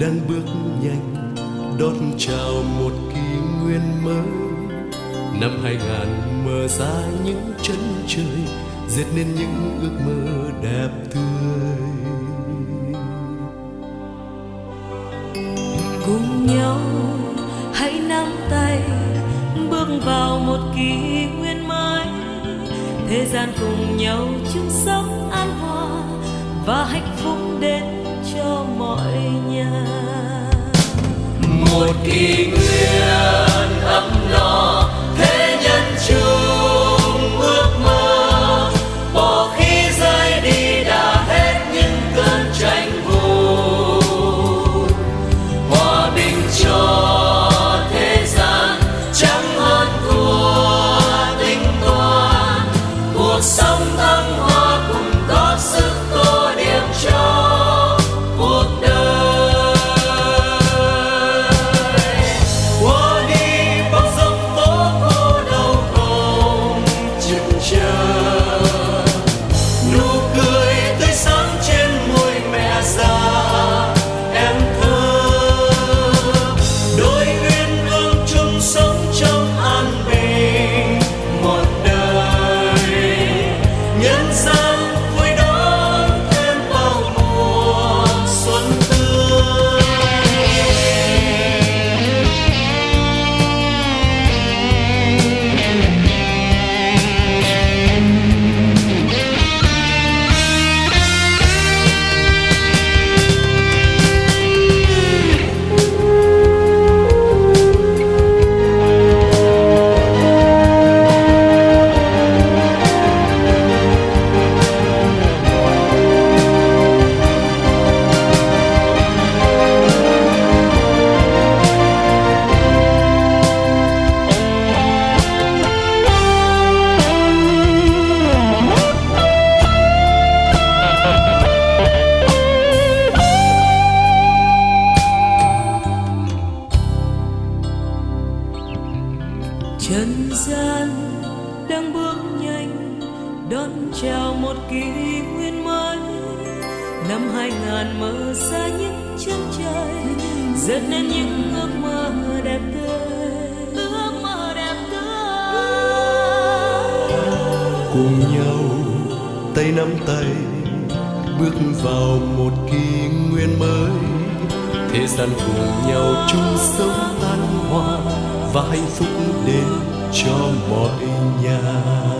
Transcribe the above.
đang bước nhanh, đón chào một kỷ nguyên mới. Năm hai ngàn mở ra những chân trời, dệt nên những ước mơ đẹp tươi. Cùng nhau hãy nắm tay, bước vào một kỷ nguyên mới. Thế gian cùng nhau chung sống an hòa và hạnh phúc đến cho mọi nhà một gian đang bước nhanh, đón chào một kỷ nguyên mới. Năm hai ngàn mở ra những chân trời dệt nên những ước mơ đẹp tươi. Ước mơ đẹp tươi. Cùng nhau tay nắm tay, bước vào một kỷ nguyên mới. Thế gian cùng nhau chung sống an hòa và hạnh phúc đến cho mọi nhà.